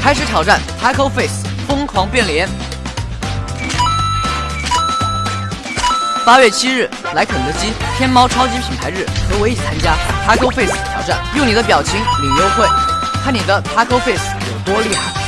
开始挑战 taco face 疯狂变脸。八月七日来肯德基天猫超级品牌日和我一起参加 taco face 挑战用你的表情领优惠。看你的 taco face 有多厉害。